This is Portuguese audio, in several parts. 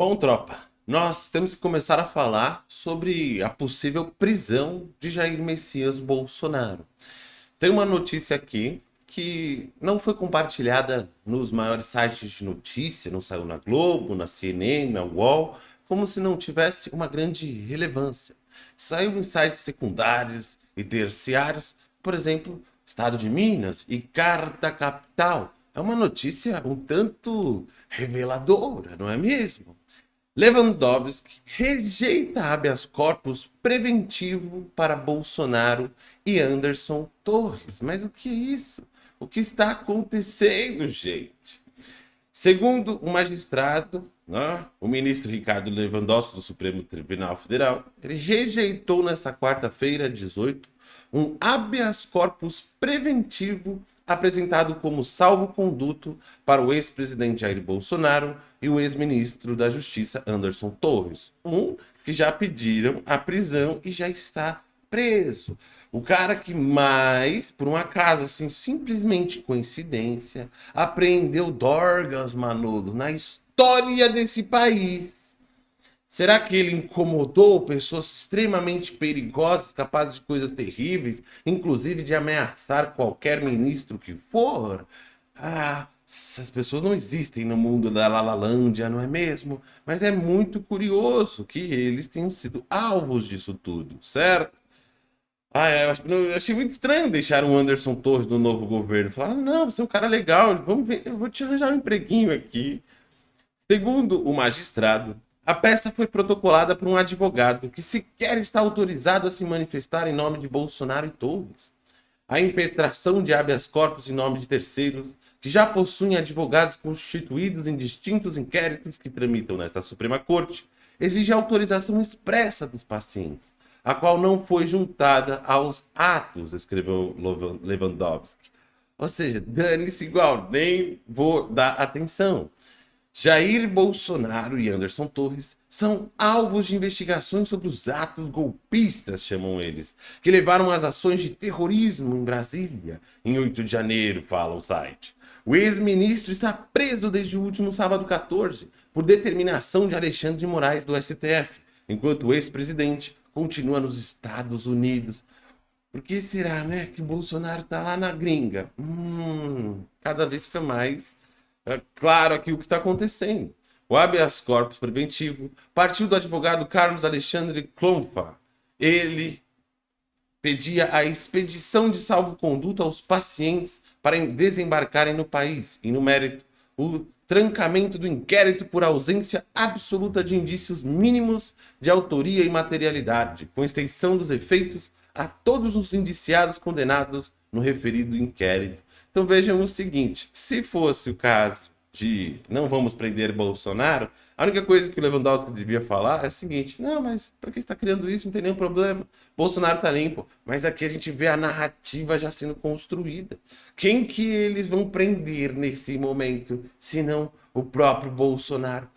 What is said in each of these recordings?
Bom, tropa, nós temos que começar a falar sobre a possível prisão de Jair Messias Bolsonaro. Tem uma notícia aqui que não foi compartilhada nos maiores sites de notícia, não saiu na Globo, na CNN, na UOL, como se não tivesse uma grande relevância. Saiu em sites secundários e terciários, por exemplo, Estado de Minas e Carta Capital. É uma notícia um tanto reveladora, não é mesmo? Lewandowski rejeita habeas corpus preventivo para Bolsonaro e Anderson Torres. Mas o que é isso? O que está acontecendo, gente? Segundo o magistrado, né, o ministro Ricardo Lewandowski do Supremo Tribunal Federal, ele rejeitou nesta quarta-feira, 18, um habeas corpus preventivo apresentado como salvo-conduto para o ex-presidente Jair Bolsonaro e o ex-ministro da Justiça Anderson Torres. Um que já pediram a prisão e já está preso. O cara que mais, por um acaso, assim, simplesmente coincidência, apreendeu Dorgas, Manolo, na história desse país Será que ele incomodou pessoas extremamente perigosas, capazes de coisas terríveis, inclusive de ameaçar qualquer ministro que for? Ah, essas pessoas não existem no mundo da Lalalândia, não é mesmo? Mas é muito curioso que eles tenham sido alvos disso tudo, certo? Ah, é, eu achei muito estranho deixar o Anderson Torres no novo governo. Falar, não, você é um cara legal, vamos ver, eu vou te arranjar um empreguinho aqui. Segundo o magistrado, a peça foi protocolada por um advogado que sequer está autorizado a se manifestar em nome de Bolsonaro e Torres. A impetração de habeas corpus em nome de terceiros, que já possuem advogados constituídos em distintos inquéritos que tramitam nesta Suprema Corte, exige autorização expressa dos pacientes, a qual não foi juntada aos atos, escreveu Lewandowski. Ou seja, dane-se igual, nem vou dar atenção. Jair Bolsonaro e Anderson Torres são alvos de investigações sobre os atos golpistas, chamam eles, que levaram às ações de terrorismo em Brasília em 8 de janeiro, fala o site. O ex-ministro está preso desde o último sábado 14 por determinação de Alexandre de Moraes do STF, enquanto o ex-presidente continua nos Estados Unidos. Por que será, né, que Bolsonaro está lá na gringa? Hum, cada vez fica mais é claro aqui o que está acontecendo. O habeas corpus preventivo partiu do advogado Carlos Alexandre Klompa. Ele pedia a expedição de salvo-conduto aos pacientes para desembarcarem no país. E no mérito, o trancamento do inquérito por ausência absoluta de indícios mínimos de autoria e materialidade, com extensão dos efeitos a todos os indiciados condenados no referido inquérito então vejam o seguinte, se fosse o caso de não vamos prender Bolsonaro, a única coisa que o Lewandowski devia falar é o seguinte, não, mas para que está criando isso? Não tem nenhum problema. Bolsonaro está limpo. Mas aqui a gente vê a narrativa já sendo construída. Quem que eles vão prender nesse momento, se não o próprio Bolsonaro?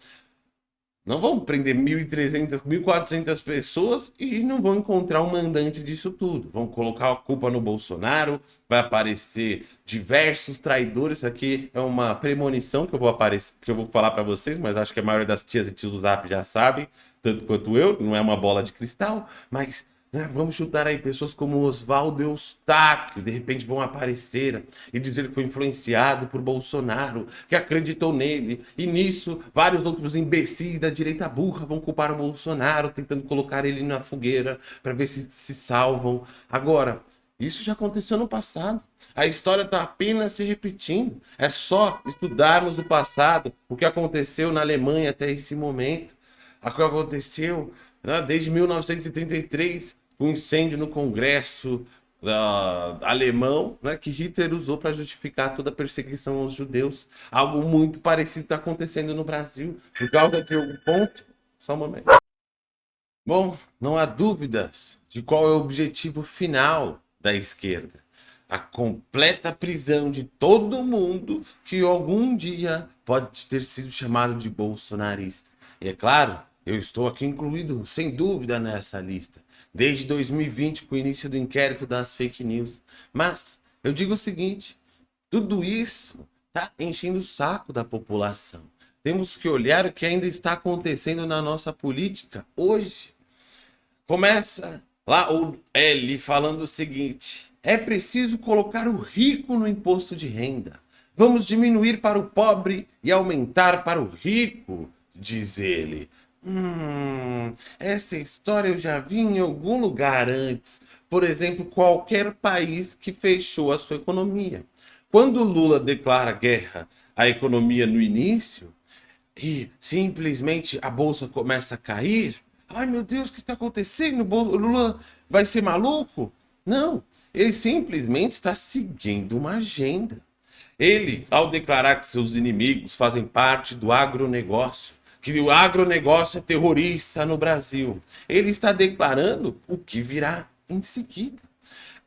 Não vão prender 1.300, 1.400 pessoas e não vão encontrar um mandante disso tudo. Vão colocar a culpa no Bolsonaro, vai aparecer diversos traidores. Isso aqui é uma premonição que eu vou, aparecer, que eu vou falar para vocês, mas acho que a maioria das tias e tios do Zap já sabem, tanto quanto eu, não é uma bola de cristal, mas né? Vamos chutar aí pessoas como Oswaldo Eustáquio, de repente vão aparecer e dizer que foi influenciado por Bolsonaro, que acreditou nele. E nisso, vários outros imbecis da direita burra vão culpar o Bolsonaro, tentando colocar ele na fogueira para ver se se salvam. Agora, isso já aconteceu no passado. A história está apenas se repetindo. É só estudarmos o passado, o que aconteceu na Alemanha até esse momento, o que aconteceu né, desde 1933, o incêndio no Congresso uh, alemão, né, que Hitler usou para justificar toda a perseguição aos judeus. Algo muito parecido está acontecendo no Brasil. Por causa de algum ponto? Só um momento. Bom, não há dúvidas de qual é o objetivo final da esquerda. A completa prisão de todo mundo que algum dia pode ter sido chamado de bolsonarista. E é claro, eu estou aqui incluído, sem dúvida, nessa lista desde 2020 com o início do inquérito das fake news. Mas eu digo o seguinte, tudo isso tá enchendo o saco da população. temos que olhar o que ainda está acontecendo na nossa política hoje. Começa lá o L falando o seguinte: é preciso colocar o rico no imposto de renda. Vamos diminuir para o pobre e aumentar para o rico, diz ele. Hum, essa história eu já vi em algum lugar antes. Por exemplo, qualquer país que fechou a sua economia. Quando Lula declara guerra à economia no início e simplesmente a bolsa começa a cair, ai meu Deus, o que está acontecendo? O Lula vai ser maluco? Não, ele simplesmente está seguindo uma agenda. Ele, ao declarar que seus inimigos fazem parte do agronegócio, que o agronegócio é terrorista no Brasil, ele está declarando o que virá em seguida.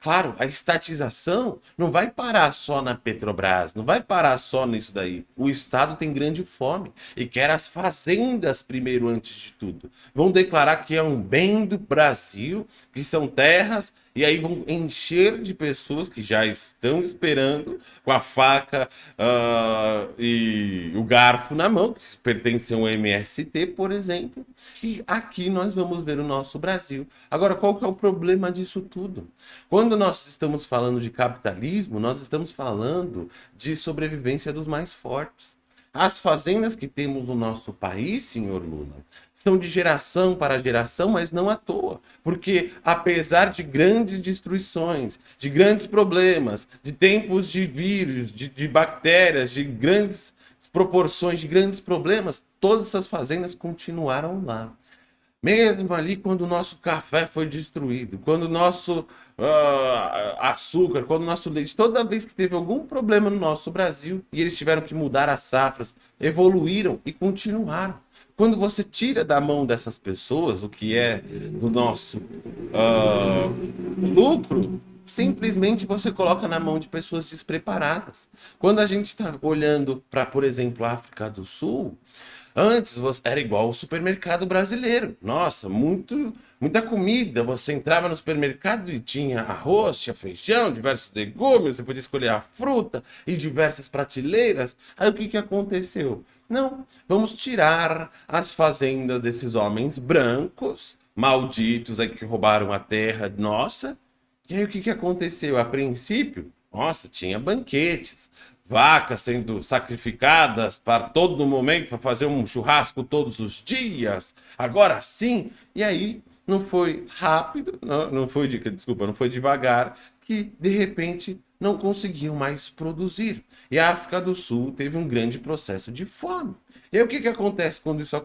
Claro, a estatização não vai parar só na Petrobras, não vai parar só nisso daí. O Estado tem grande fome e quer as fazendas primeiro antes de tudo. Vão declarar que é um bem do Brasil, que são terras e aí vão encher de pessoas que já estão esperando com a faca uh, e o garfo na mão, que pertencem ao MST, por exemplo. E aqui nós vamos ver o nosso Brasil. Agora, qual que é o problema disso tudo? Quando nós estamos falando de capitalismo, nós estamos falando de sobrevivência dos mais fortes. As fazendas que temos no nosso país, senhor Lula, são de geração para geração, mas não à toa. Porque apesar de grandes destruições, de grandes problemas, de tempos de vírus, de, de bactérias, de grandes proporções, de grandes problemas, todas essas fazendas continuaram lá. Mesmo ali quando o nosso café foi destruído, quando o nosso uh, açúcar, quando o nosso leite, toda vez que teve algum problema no nosso Brasil e eles tiveram que mudar as safras, evoluíram e continuaram. Quando você tira da mão dessas pessoas o que é do nosso uh, lucro, simplesmente você coloca na mão de pessoas despreparadas. Quando a gente está olhando para, por exemplo, a África do Sul, Antes você, era igual o supermercado brasileiro. Nossa, muito, muita comida. Você entrava no supermercado e tinha arroz, tinha feijão, diversos legumes, você podia escolher a fruta e diversas prateleiras. Aí o que, que aconteceu? Não, vamos tirar as fazendas desses homens brancos, malditos aí que roubaram a terra nossa. E aí o que, que aconteceu? A princípio, nossa, tinha banquetes, vacas sendo sacrificadas para todo momento, para fazer um churrasco todos os dias, agora sim. E aí não foi rápido, não, não foi, de, desculpa, não foi devagar, que de repente não conseguiam mais produzir. E a África do Sul teve um grande processo de fome. E aí o que, que acontece quando isso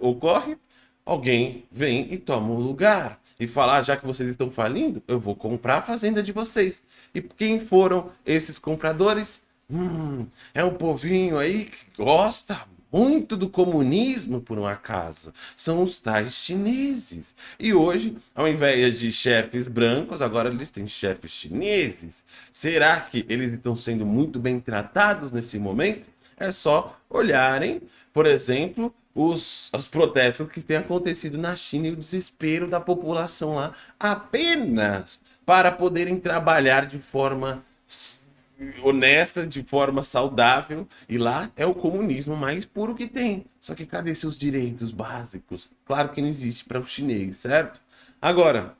ocorre? Alguém vem e toma um lugar e fala, ah, já que vocês estão falindo, eu vou comprar a fazenda de vocês. E quem foram esses compradores? Hum, é um povinho aí que gosta muito do comunismo, por um acaso. São os tais chineses. E hoje, ao invés de chefes brancos, agora eles têm chefes chineses. Será que eles estão sendo muito bem tratados nesse momento? É só olharem, por exemplo, os, os protestos que têm acontecido na China e o desespero da população lá apenas para poderem trabalhar de forma honesta, de forma saudável, e lá é o comunismo mais puro que tem. Só que cadê seus direitos básicos? Claro que não existe para o chinês, certo? Agora,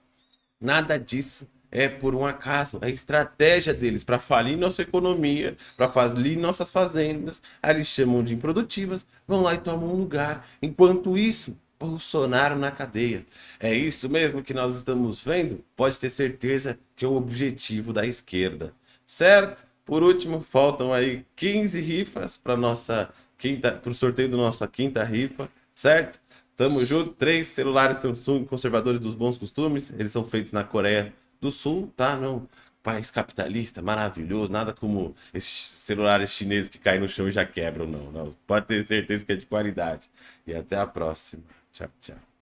nada disso é por um acaso. A estratégia deles para falir nossa economia, para falir nossas fazendas, aí eles chamam de improdutivas, vão lá e tomam um lugar. Enquanto isso, Bolsonaro na cadeia. É isso mesmo que nós estamos vendo? Pode ter certeza que é o objetivo da esquerda, certo? Por último, faltam aí 15 rifas para nossa quinta, para o sorteio da nossa quinta rifa, certo? Tamo junto. Três celulares Samsung conservadores dos bons costumes. Eles são feitos na Coreia do Sul, tá? Não, país capitalista, maravilhoso. Nada como esses celulares chineses que caem no chão e já quebram, não. não. Pode ter certeza que é de qualidade. E até a próxima. Tchau, tchau.